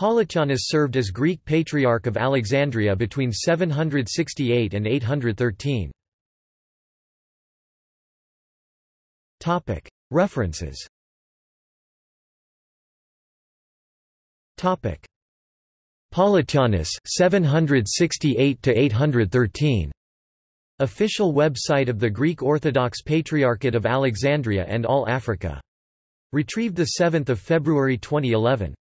Politianus served as Greek Patriarch of Alexandria between 768 and 813. References Politianus 768–813. Official website of the Greek Orthodox Patriarchate of Alexandria and All Africa. Retrieved 7 February 2011.